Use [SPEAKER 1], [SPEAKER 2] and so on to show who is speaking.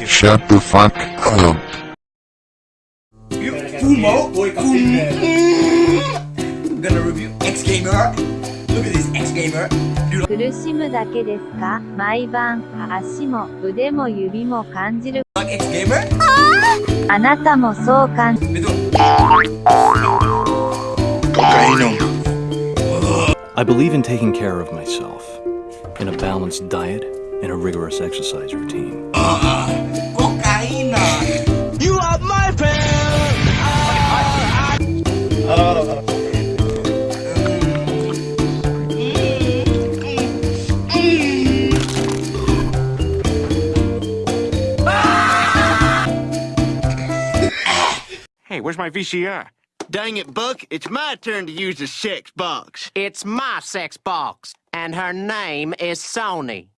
[SPEAKER 1] you.
[SPEAKER 2] Shut the fuck up.
[SPEAKER 1] Kumo. Gonna review X Gamer. Look at this X Gamer. Dude,
[SPEAKER 3] 苦しむだけですか毎晩、足も腕も指も感じる。
[SPEAKER 1] like X Gamer.
[SPEAKER 3] あなたもそう感じ
[SPEAKER 1] Ito.
[SPEAKER 4] I believe in taking care of myself, in a balanced diet, and a rigorous exercise routine.
[SPEAKER 1] Kokaina.
[SPEAKER 5] Hey, where's my VCR?
[SPEAKER 6] Dang it, Buck. It's my turn to use the sex box.
[SPEAKER 7] It's my sex box, and her name is Sony.